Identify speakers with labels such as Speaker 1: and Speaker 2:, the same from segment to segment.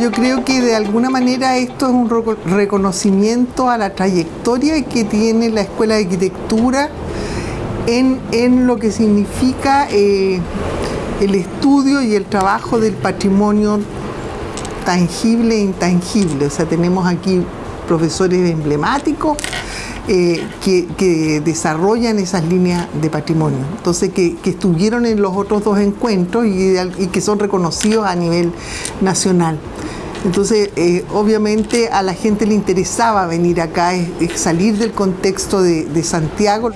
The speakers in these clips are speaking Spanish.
Speaker 1: Yo creo que de alguna manera esto es un reconocimiento a la trayectoria que tiene la Escuela de Arquitectura en, lo que significa eh, el estudio y el trabajo del patrimonio tangible e intangible. O sea, tenemos aquí profesores emblemáticos eh, que, desarrollan esas líneas de patrimonio. Entonces, que, estuvieron en los otros dos encuentros y, que son reconocidos a nivel nacional. Entonces, eh, obviamente a la gente le interesaba venir acá, salir del contexto de, Santiago.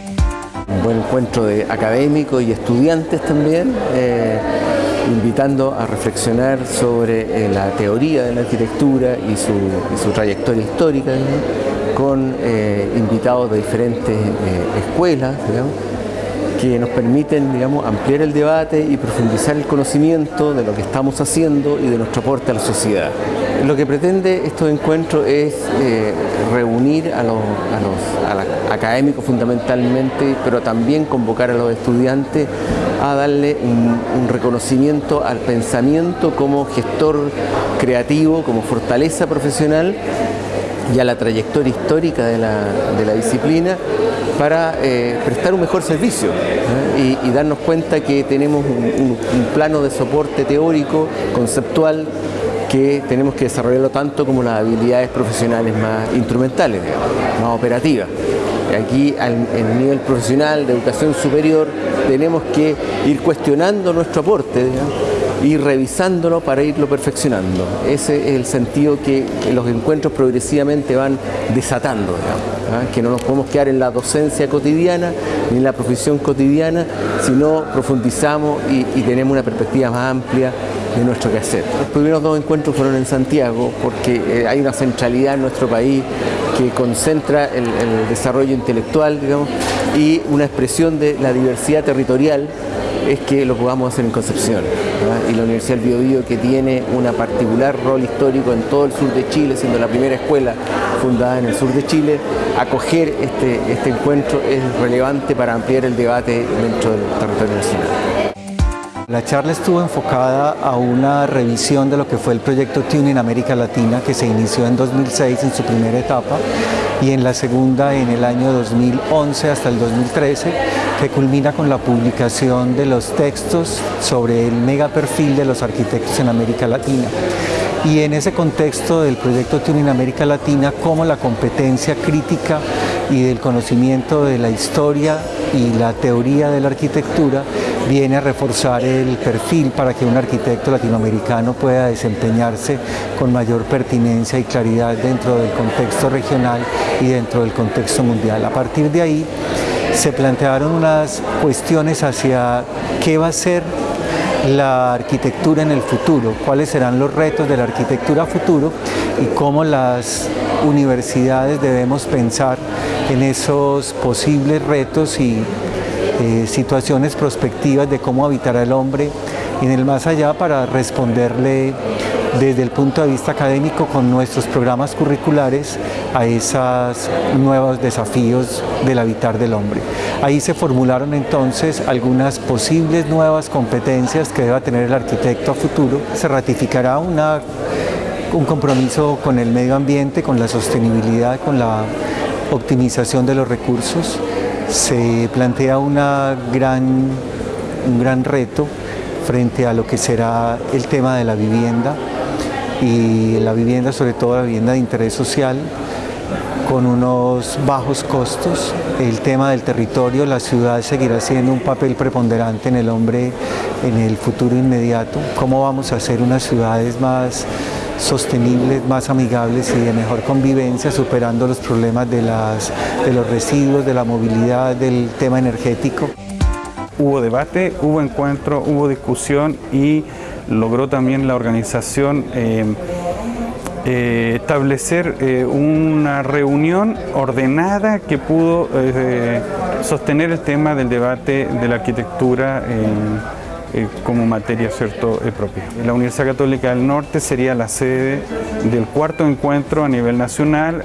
Speaker 2: Un buen encuentro de académicos y estudiantes también. Eh, invitando a reflexionar sobre la teoría de la arquitectura y su, trayectoria histórica con eh, invitados de diferentes eh, escuelas, que nos permiten ampliar el debate y profundizar el conocimiento de lo que estamos haciendo y de nuestro aporte a la sociedad. Lo que pretende estos encuentros es eh, reunir a los, académicos fundamentalmente, pero también convocar a los estudiantes a darle un, reconocimiento al pensamiento como gestor creativo, como fortaleza profesional y a la trayectoria histórica de la, disciplina para eh, prestar un mejor servicio ¿eh? y, darnos cuenta que tenemos un, plano de soporte teórico, conceptual, que tenemos que desarrollarlo tanto como las habilidades profesionales más instrumentales, más operativas. Aquí en el nivel profesional de educación superior tenemos que ir cuestionando nuestro aporte, y revisándolo para irlo perfeccionando. Ese es el sentido que los encuentros progresivamente van desatando, ¿ah? que no nos podemos quedar en la docencia cotidiana ni en la profesión cotidiana, sino profundizamos y, tenemos una perspectiva más amplia de nuestro quehacer. Los primeros dos encuentros fueron en Santiago porque eh, hay una centralidad en nuestro país que concentra el, el desarrollo intelectual digamos, y una expresión de la diversidad territorial es que lo podamos hacer en Concepción. Y la Universidad del Biobío, que tiene un particular rol histórico en todo el sur de Chile, siendo la primera escuela fundada en el sur de Chile, acoger este, este encuentro es relevante para ampliar el debate dentro del territorio nacional.
Speaker 3: La charla estuvo enfocada a una revisión de lo que fue el proyecto Tune en América Latina que se inició en 2006 en su primera etapa y en la segunda en el año 2011 hasta el 2013 que culmina con la publicación de los textos sobre el mega perfil de los arquitectos en América Latina. Y en ese contexto del proyecto Tune en América Latina como la competencia crítica y del conocimiento de la historia y la teoría de la arquitectura viene a reforzar el perfil para que un arquitecto latinoamericano pueda desempeñarse con mayor pertinencia y claridad dentro del contexto regional y dentro del contexto mundial. A partir de ahí se plantearon unas cuestiones hacia qué va a ser la arquitectura en el futuro, cuáles serán los retos de la arquitectura futuro y cómo las universidades debemos pensar en esos posibles retos y eh, situaciones prospectivas de cómo habitará el hombre en el más allá para responderle desde el punto de vista académico con nuestros programas curriculares a esos nuevos desafíos del habitar del hombre. Ahí se formularon entonces algunas posibles nuevas competencias que deba tener el arquitecto a futuro. Se ratificará una, un compromiso con el medio ambiente, con la sostenibilidad, con la optimización de los recursos, se plantea una gran, un gran reto frente a lo que será el tema de la vivienda y la vivienda, sobre todo la vivienda de interés social, con unos bajos costos. El tema del territorio, la ciudad seguirá siendo un papel preponderante en el hombre en el futuro inmediato. ¿Cómo vamos a hacer unas ciudades más sostenibles, más amigables y de mejor convivencia, superando los problemas de, las, de los residuos, de la movilidad, del tema energético.
Speaker 4: Hubo debate, hubo encuentro, hubo discusión y logró también la organización eh, eh, establecer eh, una reunión ordenada que pudo sostener el tema del debate de la arquitectura eh, como materia cierto, eh, propia. La Universidad Católica del Norte sería la sede del cuarto encuentro a nivel nacional,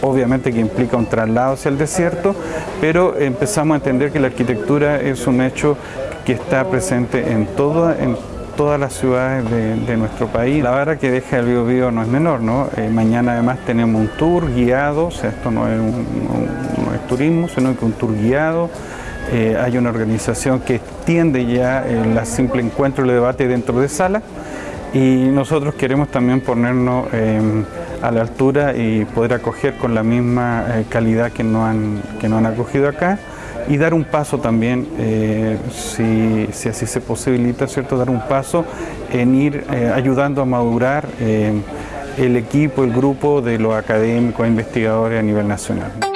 Speaker 4: obviamente que implica un traslado hacia el desierto, pero empezamos a entender que la arquitectura es un hecho que está presente en, todo, en todas las ciudades de, nuestro país. La vara que deja el Bio, no es menor, ¿no? Eh, mañana además tenemos un tour guiado, esto no es, turismo, sino que un tour guiado. Eh, hay una organización que extiende ya el simple encuentro y el debate dentro de sala y nosotros queremos también ponernos em, a la altura y poder acoger con la misma eh, calidad que nos, han, que nos han acogido acá y dar un paso también, eh, si, así se posibilita, ¿cierto? dar un paso en ir eh, ayudando a madurar el equipo, el grupo de los académicos e investigadores a nivel nacional.